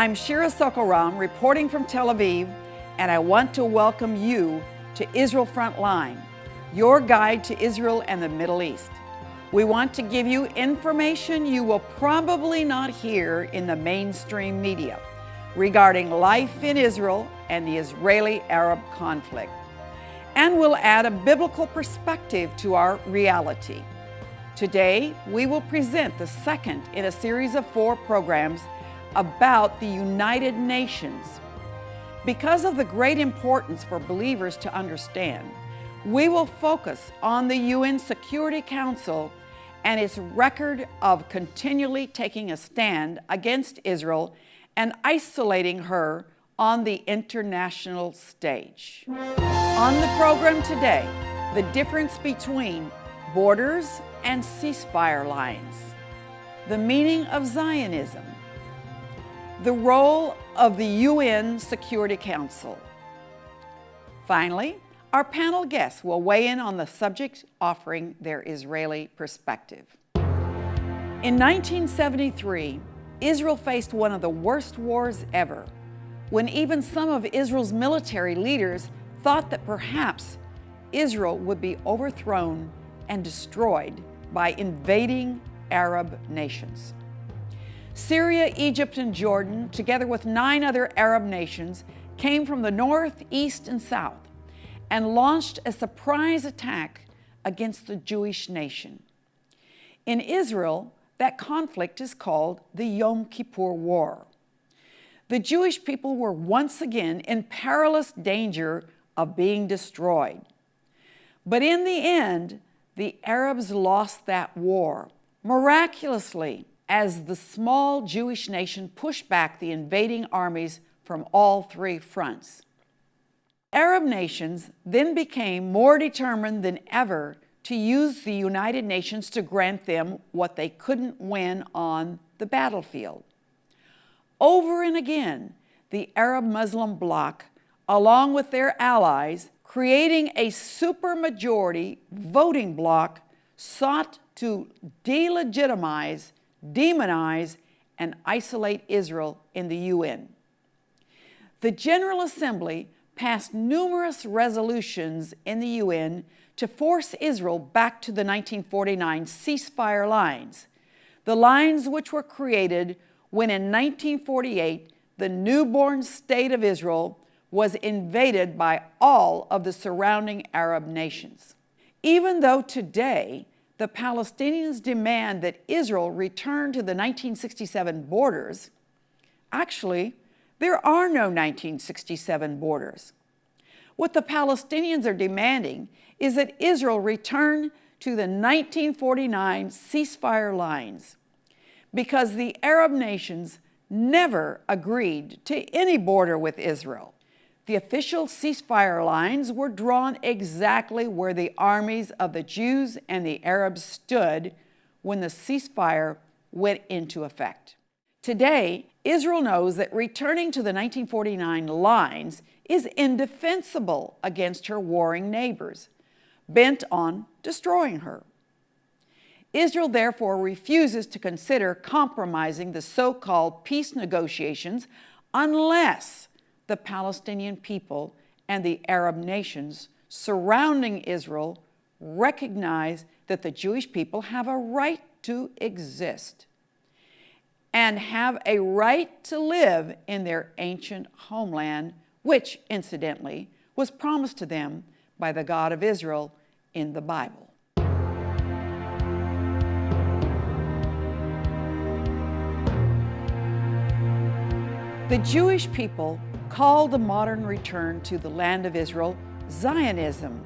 I'm Shira Sorko-Ram reporting from Tel Aviv, and I want to welcome you to Israel Frontline, your guide to Israel and the Middle East. We want to give you information you will probably not hear in the mainstream media regarding life in Israel and the Israeli-Arab conflict. And we'll add a biblical perspective to our reality. Today, we will present the second in a series of four programs about the United Nations. Because of the great importance for believers to understand, we will focus on the UN Security Council and its record of continually taking a stand against Israel and isolating her on the international stage. On the program today, the difference between borders and ceasefire lines, the meaning of Zionism, the role of the UN Security Council. Finally, our panel guests will weigh in on the subject offering their Israeli perspective. In 1973, Israel faced one of the worst wars ever, when even some of Israel's military leaders thought that perhaps Israel would be overthrown and destroyed by invading Arab nations. Syria, Egypt, and Jordan, together with nine other Arab nations, came from the north, east, and south and launched a surprise attack against the Jewish nation. In Israel, that conflict is called the Yom Kippur War. The Jewish people were once again in perilous danger of being destroyed. But in the end, the Arabs lost that war, miraculously, as the small Jewish nation pushed back the invading armies from all three fronts. Arab nations then became more determined than ever to use the United Nations to grant them what they couldn't win on the battlefield. Over and again, the Arab Muslim bloc, along with their allies, creating a supermajority voting bloc, sought to delegitimize, demonize, and isolate Israel in the UN. The General Assembly passed numerous resolutions in the UN to force Israel back to the 1949 ceasefire lines, the lines which were created when in 1948 the newborn state of Israel was invaded by all of the surrounding Arab nations. Even though today the Palestinians demand that Israel return to the 1967 borders, actually, there are no 1967 borders. What the Palestinians are demanding is that Israel return to the 1949 ceasefire lines because the Arab nations never agreed to any border with Israel. The official ceasefire lines were drawn exactly where the armies of the Jews and the Arabs stood when the ceasefire went into effect. Today, Israel knows that returning to the 1949 lines is indefensible against her warring neighbors, bent on destroying her. Israel therefore refuses to consider compromising the so-called peace negotiations unless the Palestinian people and the Arab nations surrounding Israel recognize that the Jewish people have a right to exist and have a right to live in their ancient homeland, which, incidentally, was promised to them by the God of Israel in the Bible. The Jewish people called the modern return to the land of Israel Zionism.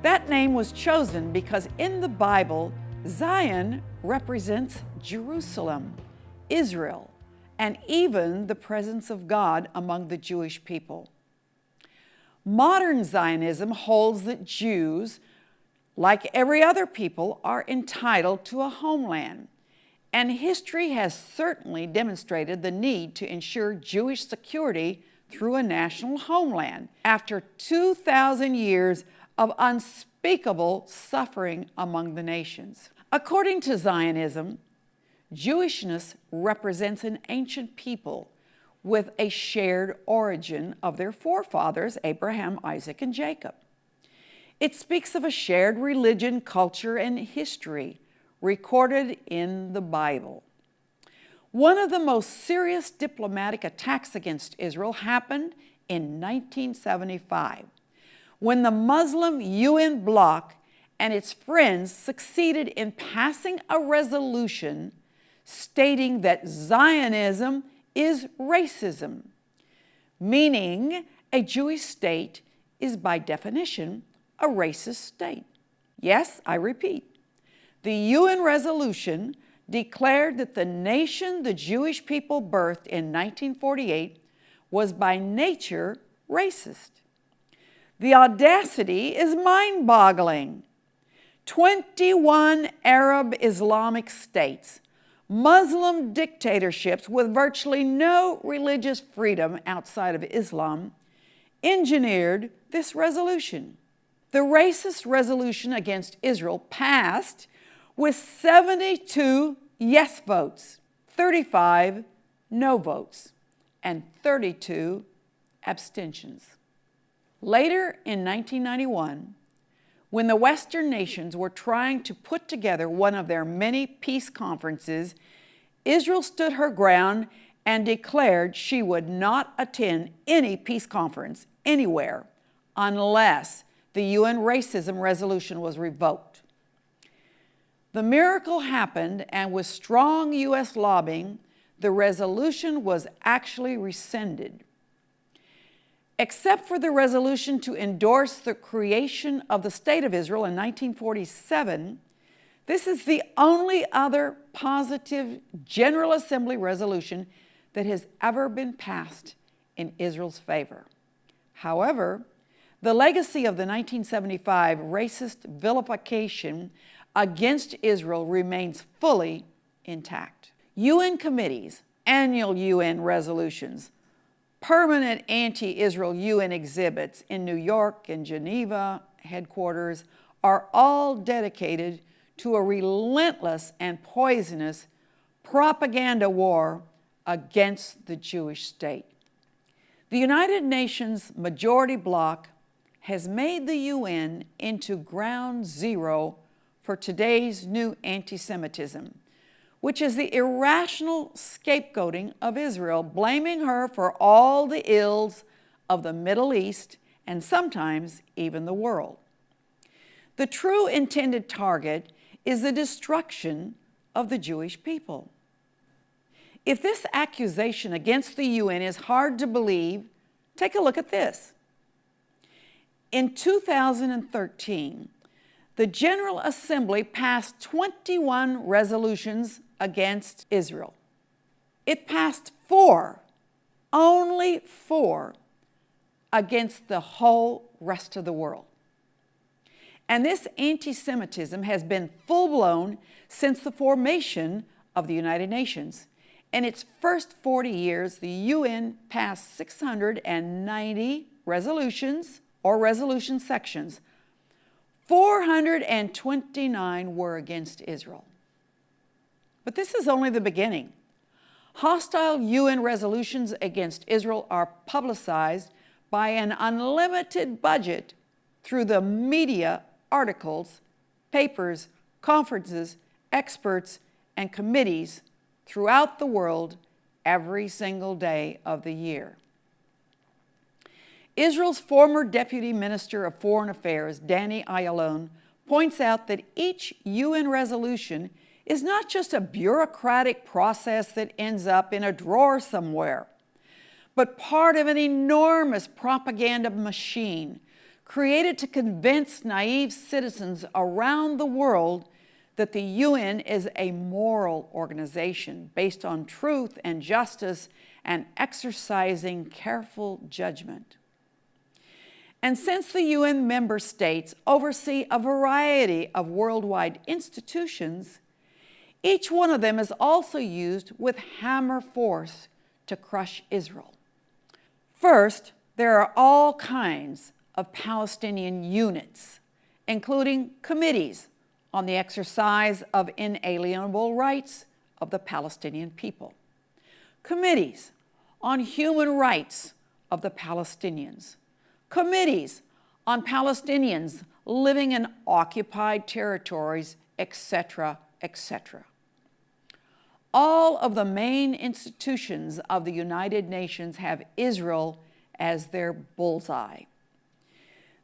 That name was chosen because in the Bible, Zion represents Jerusalem, Israel, and even the presence of God among the Jewish people. Modern Zionism holds that Jews, like every other people, are entitled to a homeland. And history has certainly demonstrated the need to ensure Jewish security through a national homeland after 2,000 years of unspeakable suffering among the nations. According to Zionism, Jewishness represents an ancient people with a shared origin of their forefathers, Abraham, Isaac, and Jacob. It speaks of a shared religion, culture, and history recorded in the Bible. One of the most serious diplomatic attacks against Israel happened in 1975 when the Muslim UN bloc and its friends succeeded in passing a resolution stating that Zionism is racism, meaning a Jewish state is by definition a racist state. Yes, I repeat, the UN resolution declared that the nation the Jewish people birthed in 1948 was by nature racist. The audacity is mind-boggling. 21 Arab Islamic states, Muslim dictatorships with virtually no religious freedom outside of Islam, engineered this resolution. The racist resolution against Israel passed with 72 yes votes, 35 no votes, and 32 abstentions. Later in 1991, when the Western nations were trying to put together one of their many peace conferences, Israel stood her ground and declared she would not attend any peace conference anywhere unless the UN racism resolution was revoked. The miracle happened, and with strong U.S. lobbying, the resolution was actually rescinded. Except for the resolution to endorse the creation of the State of Israel in 1947, this is the only other positive General Assembly resolution that has ever been passed in Israel's favor. However, the legacy of the 1975 racist vilification against Israel remains fully intact. UN committees, annual UN resolutions, permanent anti-Israel UN exhibits in New York and Geneva headquarters are all dedicated to a relentless and poisonous propaganda war against the Jewish state. The United Nations majority bloc has made the UN into ground zero for today's new anti-Semitism, which is the irrational scapegoating of Israel, blaming her for all the ills of the Middle East and sometimes even the world. The true intended target is the destruction of the Jewish people. If this accusation against the UN is hard to believe, take a look at this. In 2013, the General Assembly passed 21 resolutions against Israel. It passed four, only four, against the whole rest of the world. And this anti-Semitism has been full-blown since the formation of the United Nations. In its first 40 years, the UN passed 690 resolutions or resolution sections 429 were against Israel. But this is only the beginning. Hostile UN resolutions against Israel are publicized by an unlimited budget through the media articles, papers, conferences, experts, and committees throughout the world every single day of the year. Israel's former Deputy Minister of Foreign Affairs, Danny Ayalon, points out that each UN resolution is not just a bureaucratic process that ends up in a drawer somewhere, but part of an enormous propaganda machine created to convince naive citizens around the world that the UN is a moral organization based on truth and justice and exercising careful judgment. And since the UN member states oversee a variety of worldwide institutions, each one of them is also used with hammer force to crush Israel. First, there are all kinds of Palestinian units, including committees on the exercise of inalienable rights of the Palestinian people. Committees on human rights of the Palestinians. Committees on Palestinians living in occupied territories, etc., etc. All of the main institutions of the United Nations have Israel as their bullseye.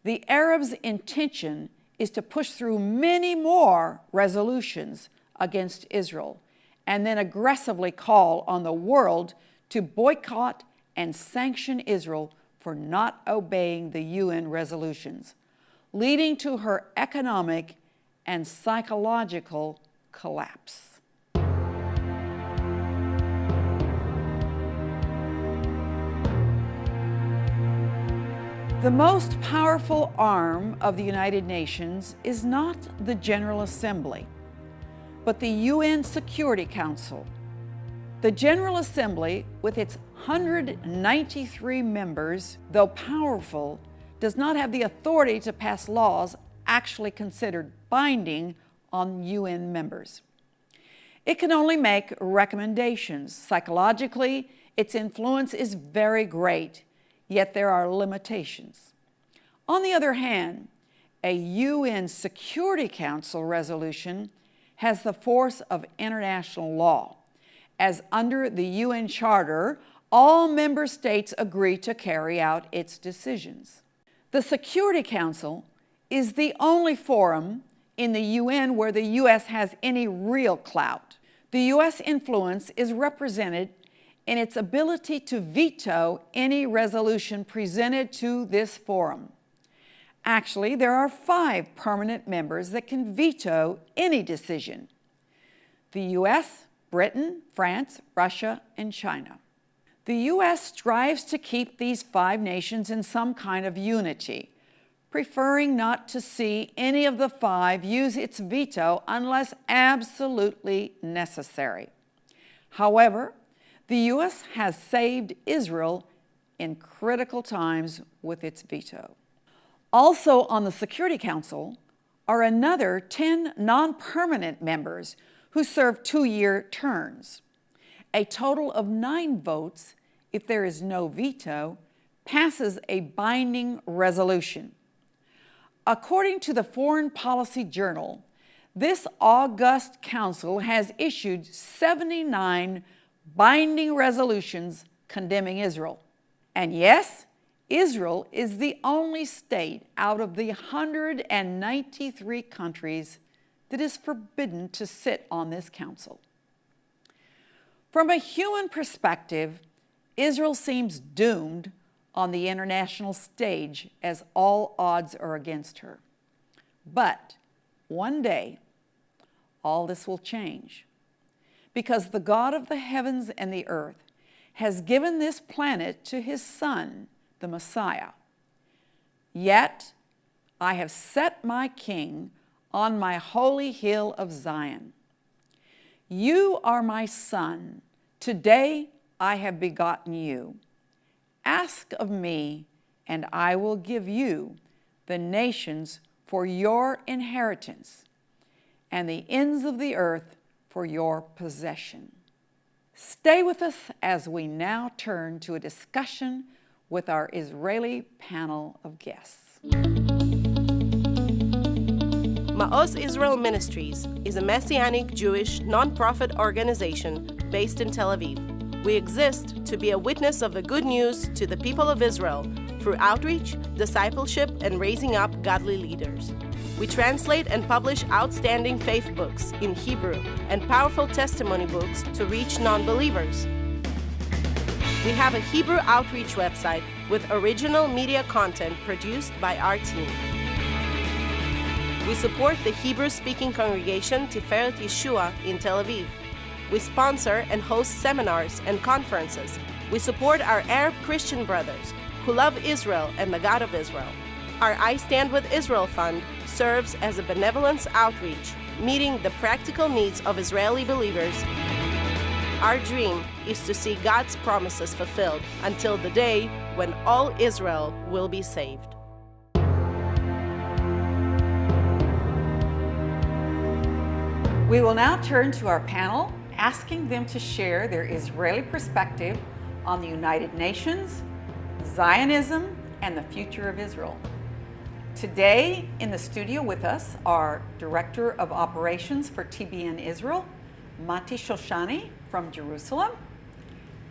The Arabs' intention is to push through many more resolutions against Israel and then aggressively call on the world to boycott and sanction Israel for not obeying the UN resolutions, leading to her economic and psychological collapse. The most powerful arm of the United Nations is not the General Assembly, but the UN Security Council. The General Assembly, with its 193 members, though powerful, does not have the authority to pass laws actually considered binding on UN members. It can only make recommendations. Psychologically, its influence is very great yet there are limitations. On the other hand, a UN Security Council resolution has the force of international law, as under the UN Charter, all member states agree to carry out its decisions. The Security Council is the only forum in the UN where the U.S. has any real clout. The U.S. influence is represented in its ability to veto any resolution presented to this forum. Actually, there are five permanent members that can veto any decision. The U.S., Britain, France, Russia, and China. The U.S. strives to keep these five nations in some kind of unity, preferring not to see any of the five use its veto unless absolutely necessary. However, the U.S. has saved Israel in critical times with its veto. Also on the Security Council are another 10 non-permanent members who serve two-year terms. A total of nine votes, if there is no veto, passes a binding resolution. According to the Foreign Policy Journal, this august council has issued 79 binding resolutions condemning Israel. And yes, Israel is the only state out of the 193 countries that is forbidden to sit on this council. From a human perspective, Israel seems doomed on the international stage as all odds are against her. But one day, all this will change because the God of the heavens and the earth has given this planet to his Son, the Messiah. Yet I have set my King on my holy hill of Zion. You are my Son. Today I have begotten you. Ask of me, and I will give you the nations for your inheritance, and the ends of the earth for your possession. Stay with us as we now turn to a discussion with our Israeli panel of guests. Ma'oz Israel Ministries is a Messianic Jewish nonprofit organization based in Tel Aviv. We exist to be a witness of the good news to the people of Israel through outreach, discipleship, and raising up godly leaders. We translate and publish outstanding faith books in Hebrew and powerful testimony books to reach non believers. We have a Hebrew outreach website with original media content produced by our team. We support the Hebrew speaking congregation Tiferet Yeshua in Tel Aviv. We sponsor and host seminars and conferences. We support our Arab Christian brothers who love Israel and the God of Israel. Our I Stand with Israel Fund serves as a benevolence outreach, meeting the practical needs of Israeli believers. Our dream is to see God's promises fulfilled until the day when all Israel will be saved. We will now turn to our panel asking them to share their Israeli perspective on the United Nations, Zionism, and the future of Israel. Today in the studio with us are Director of Operations for TBN Israel, Mati Shoshani from Jerusalem,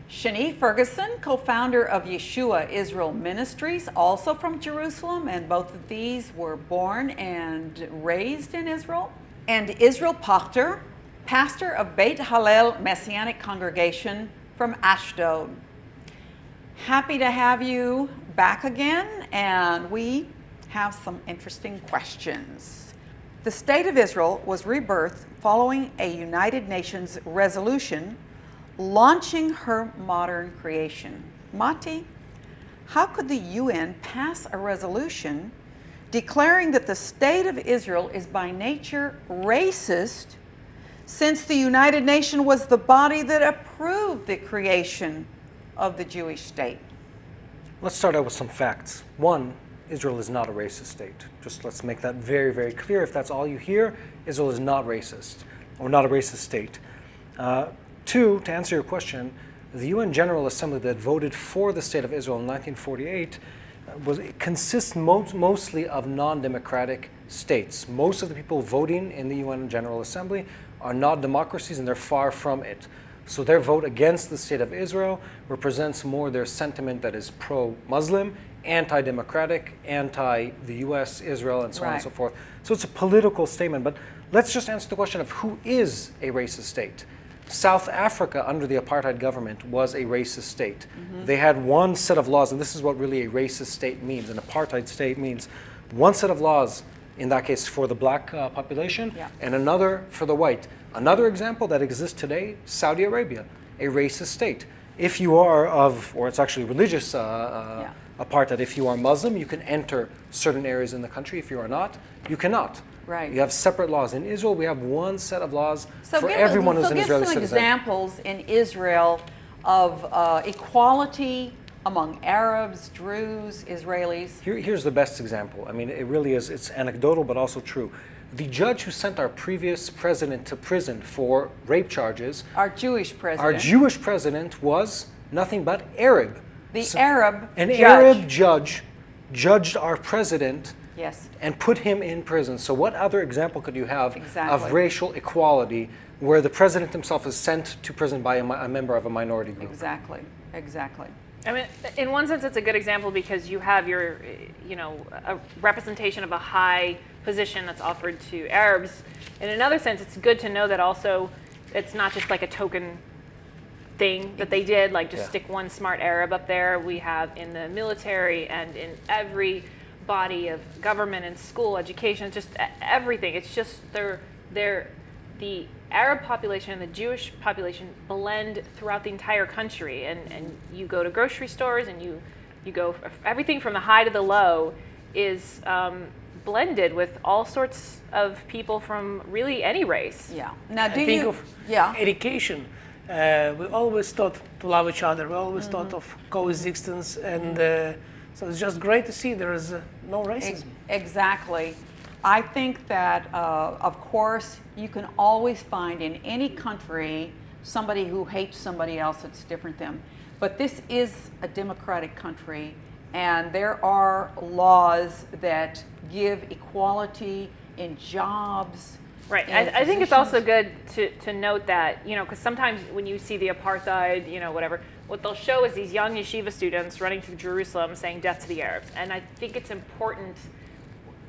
Shani Ferguson, co-founder of Yeshua Israel Ministries, also from Jerusalem, and both of these were born and raised in Israel. And Israel Pachter, pastor of Beit Hallel Messianic Congregation from Ashdod. Happy to have you back again, and we have some interesting questions. The State of Israel was rebirthed following a United Nations resolution launching her modern creation. Mati, how could the UN pass a resolution declaring that the state of Israel is by nature racist since the United Nations was the body that approved the creation of the Jewish state? Let's start out with some facts. One, Israel is not a racist state. Just let's make that very, very clear. If that's all you hear, Israel is not racist or not a racist state. Uh, Two, to answer your question, the UN General Assembly that voted for the State of Israel in 1948 uh, was, consists most, mostly of non-democratic states. Most of the people voting in the UN General Assembly are not democracies and they're far from it. So their vote against the State of Israel represents more their sentiment that is pro-Muslim, anti-democratic, anti the US, Israel, and so right. on and so forth. So it's a political statement. But let's just answer the question of who is a racist state. South Africa, under the apartheid government, was a racist state. Mm -hmm. They had one set of laws, and this is what really a racist state means. An apartheid state means one set of laws, in that case for the black uh, population, yeah. and another for the white. Another example that exists today, Saudi Arabia, a racist state. If you are of, or it's actually religious uh, uh, yeah. apartheid, if you are Muslim, you can enter certain areas in the country. If you are not, you cannot. Right. You have separate laws. In Israel, we have one set of laws so for give, everyone so who's an Israeli citizen. give some examples in Israel of uh, equality among Arabs, Druze, Israelis. Here, here's the best example. I mean, it really is, it's anecdotal, but also true. The judge who sent our previous president to prison for rape charges. Our Jewish president. Our Jewish president was nothing but Arab. The so, Arab An judge. Arab judge judged our president Yes. And put him in prison. So what other example could you have exactly. of racial equality where the president himself is sent to prison by a, a member of a minority group? Exactly. Exactly. I mean, in one sense, it's a good example because you have your, you know, a representation of a high position that's offered to Arabs. In another sense, it's good to know that also it's not just like a token thing that they did, like just yeah. stick one smart Arab up there. We have in the military and in every body of government and school education, just everything. It's just they're they're the Arab population and the Jewish population blend throughout the entire country, and and you go to grocery stores and you you go everything from the high to the low is um, blended with all sorts of people from really any race. Yeah. Now, do I think you? Of yeah. Education. Uh, we always thought to love each other. We always mm -hmm. thought of coexistence and. Uh, so it's just great to see there is uh, no racism. Exactly. I think that, uh, of course, you can always find in any country somebody who hates somebody else that's different than them. But this is a democratic country, and there are laws that give equality in jobs. Right. I, I, think it's also good to, to note that, you know, because sometimes when you see the apartheid, you know, whatever, what they'll show is these young yeshiva students running through Jerusalem saying death to the Arabs. And I think it's important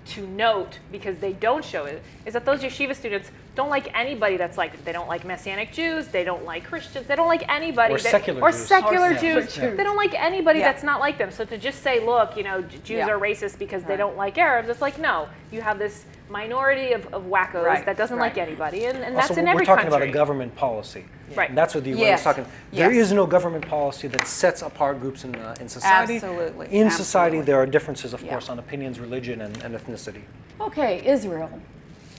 to note, because they don't show it, is that those yeshiva students don't like anybody that's like, they don't like Messianic Jews, they don't like Christians, they don't like anybody. Or that, secular or Jews. Secular or Jews. Jews. They don't like anybody yeah. that's not like them. So to just say, look, you know, Jews yeah. are racist because right. they don't like Arabs, it's like, no, you have this minority of, of wackos right. that doesn't right. like anybody, and, and also, that's in every country. We're talking about a government policy. Right. And that's what the UN yes. is talking. Yes. There is no government policy that sets apart groups in, uh, in society. Absolutely. In Absolutely. society, there are differences, of yeah. course, on opinions, religion, and, and ethnicity. Okay, Israel.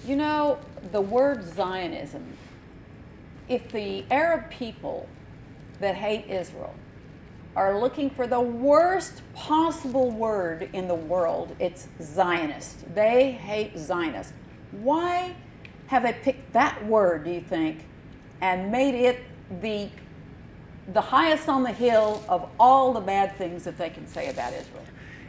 You know, the word Zionism, if the Arab people that hate Israel are looking for the worst possible word in the world, it's Zionist. They hate Zionists. Why have they picked that word, do you think, and made it the the highest on the hill of all the bad things that they can say about Israel.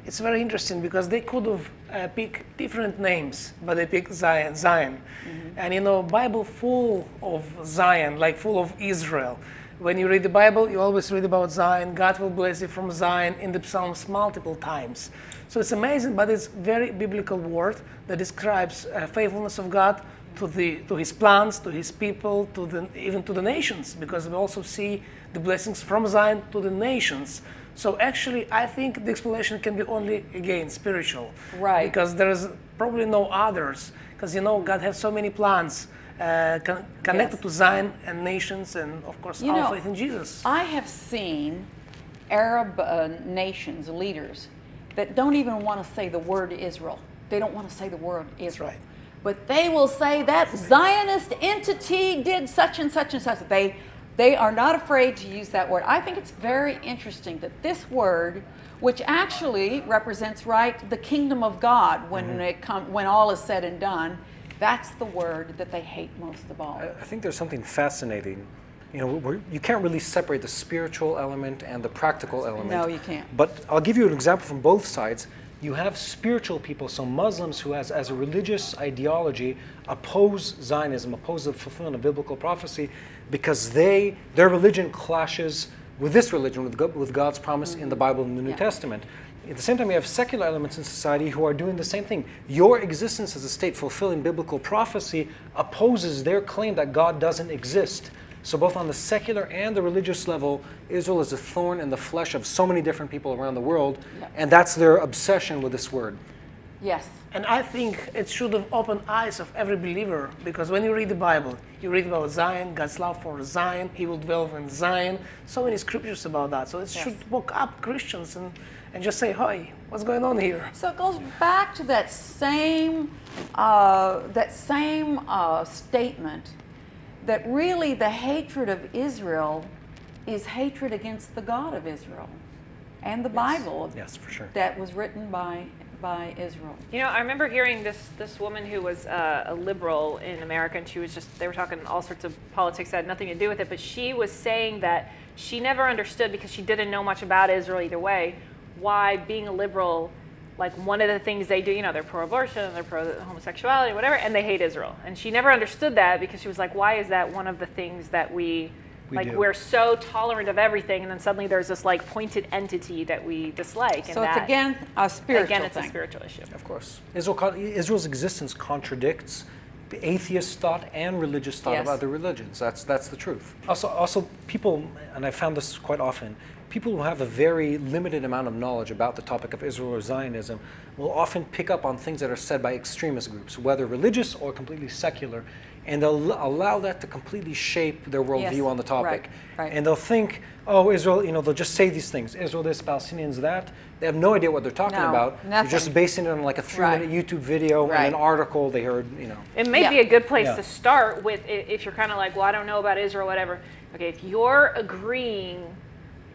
It's very interesting because they could have uh, picked different names, but they picked Zion. Zion, Mm-hmm. and you know, Bible full of Zion, like full of Israel. When you read the Bible, you always read about Zion. God will bless you from Zion in the Psalms multiple times. So it's amazing, but it's very biblical word that describes uh, faithfulness of God to the to His plans, to His people, to the even to the nations, because we also see the blessings from Zion to the nations. So actually, I think the explanation can be only again spiritual, Right. Because there is probably no others. Because you know, God has so many plans uh, con- connected Yes. to Zion and nations, and of course, You our know, faith in Jesus. I have seen Arab uh, nations, leaders, that don't even want to say the word Israel. They don't want to say the word Israel. right. But they will say that Zionist entity did such and such and such. They, they are not afraid to use that word. I think it's very interesting that this word, which actually represents right the kingdom of God when mm-hmm. it come, when all is said and done, that's the word that they hate most of all. I think there's something fascinating. You know, we're, you can't really separate the spiritual element and the practical element. No, you can't. But I'll give you an example from both sides. You have spiritual people, so Muslims who, as, as a religious ideology, oppose Zionism, oppose the fulfillment of biblical prophecy, because they their religion clashes with this religion, with, God, with God's promise in the Bible and the New Mm-hmm. Yeah. Testament. At the same time, you have secular elements in society who are doing the same thing. Your existence as a state fulfilling biblical prophecy opposes their claim that God doesn't exist. So, both on the secular and the religious level, Israel is a thorn in the flesh of so many different people around the world, Yeah. and that's their obsession with this word. Yes. And I think it should have opened eyes of every believer because when you read the Bible, you read about Zion, God's love for Zion, He will dwell in Zion. So many scriptures about that. So it should woke up Christians and, and just say, "Hi, what's going on here?" So it goes back to that same uh, that same uh, statement that really the hatred of Israel is hatred against the God of Israel and the Bible Yes, for sure. that was written by by Israel. You know, I remember hearing this this woman who was uh, a liberal in America, and she was just they were talking all sorts of politics that had nothing to do with it, but she was saying that she never understood because she didn't know much about Israel either way, why being a liberal, like one of the things they do, you know, they're pro-abortion, they're pro-homosexuality, whatever, and they hate Israel, and she never understood that because she was like, why is that one of the things that we We like do. we're so tolerant of everything, and then suddenly there's this like pointed entity that we dislike, and So it's that, again a spiritual again it's thing. a spiritual issue. Of course. Israel, Israel's existence contradicts the atheist thought and religious thought Yes. of other religions. That's, that's the truth. Also, also, people, and I found this quite often, people who have a very limited amount of knowledge about the topic of Israel or Zionism will often pick up on things that are said by extremist groups, whether religious or completely secular, and they'll allow that to completely shape their worldview Yes, on the topic. right, right. And they'll think, oh, Israel, you know, they'll just say these things Israel this, Palestinians that. They have no idea what they're talking No, about. They're just nothing. basing it on like a three Right. minute YouTube video Right. and an article they heard, you know. It may Yeah. be a good place Yeah. to start with if you're kind of like, well, I don't know about Israel, whatever. Okay, if you're agreeing,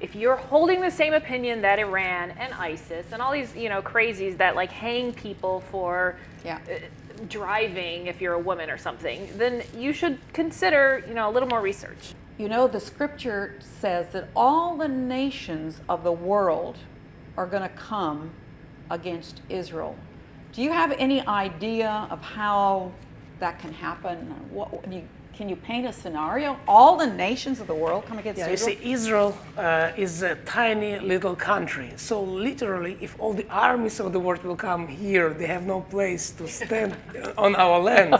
if you're holding the same opinion that Iran and ISIS and all these, you know, crazies that like hang people for Yeah. uh, driving if you're a woman or something, then you should consider, you know, a little more research. You know, the scripture says that all the nations of the world are going to come against Israel. Do you have any idea of how that can happen? What, you, can you paint a scenario? All the nations of the world come against Yeah, you Israel? see, Israel uh, is a tiny little country. So literally, if all the armies of the world will come here, they have no place to stand on our land.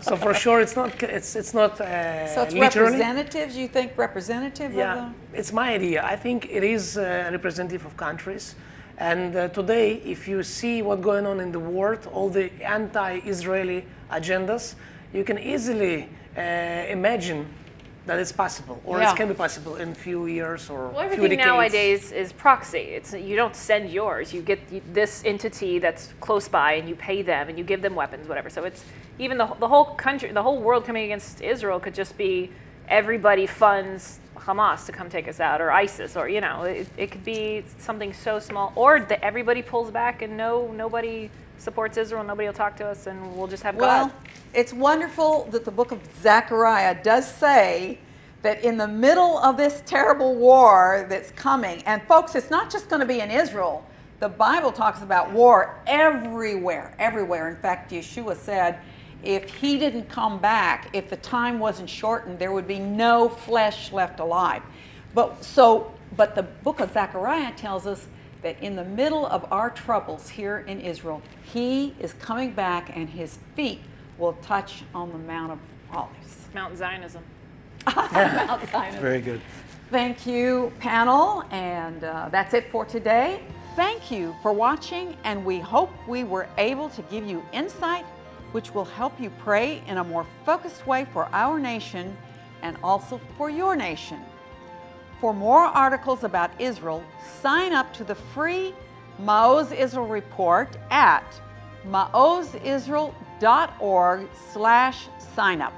So for sure, it's not. It's it's not. Uh, so it's literally. representatives, you think representative Yeah, it's my idea. I think it is uh, representative of countries. And uh, today, if you see what's going on in the world, all the anti-Israeli agendas, you can easily Uh, imagine that it's possible, or Yeah. it can be possible in a few years or Well, few everything decades. nowadays is proxy. It's you don't send yours. You get this entity that's close by, and you pay them, and you give them weapons, whatever. So it's even the the whole country, the whole world coming against Israel could just be everybody funds Hamas to come take us out, or ISIS, or you know, it, it could be something so small, or that everybody pulls back and no nobody supports Israel, nobody will talk to us, and we'll just have Well, God. it's wonderful that the book of Zechariah does say that in the middle of this terrible war that's coming, and folks, it's not just going to be in Israel. The Bible talks about war everywhere, everywhere. In fact, Yeshua said, if he didn't come back, if the time wasn't shortened, there would be no flesh left alive. But so, but the book of Zechariah tells us that in the middle of our troubles here in Israel, he is coming back and his feet will touch on the Mount of Olives. Mount Zionism. Mount Sinai. Very good. Thank you, panel, and uh, that's it for today. Thank you for watching, and we hope we were able to give you insight which will help you pray in a more focused way for our nation and also for your nation. For more articles about Israel, sign up to the free Maoz Israel report at maozisrael.org slash sign up.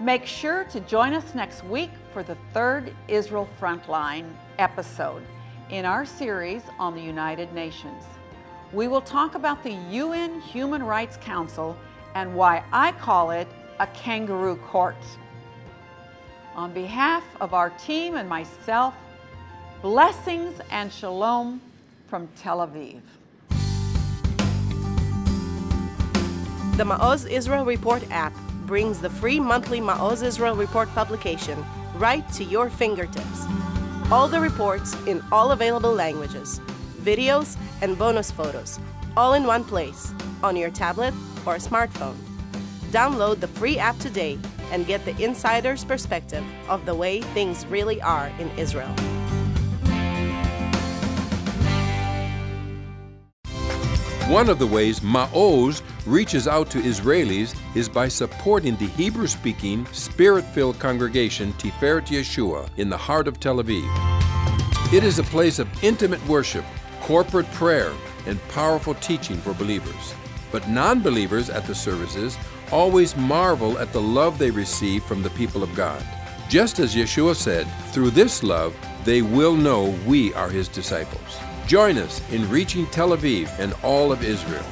Make sure to join us next week for the third Israel Frontline episode in our series on the United Nations. We will talk about the UN Human Rights Council and why I call it a kangaroo court. On behalf of our team and myself, blessings and shalom from Tel Aviv. The Ma'oz Israel Report app brings the free monthly Ma'oz Israel Report publication right to your fingertips. All the reports in all available languages, videos, and bonus photos, all in one place, on your tablet or smartphone. Download the free app today and get the insider's perspective of the way things really are in Israel. One of the ways Ma'oz reaches out to Israelis is by supporting the Hebrew speaking, spirit filled congregation Tiferet Yeshua in the heart of Tel Aviv. It is a place of intimate worship, corporate prayer, and powerful teaching for believers. But non believers at the services always marvel at the love they receive from the people of God. Just as Yeshua said, through this love, they will know we are his disciples. Join us in reaching Tel Aviv and all of Israel.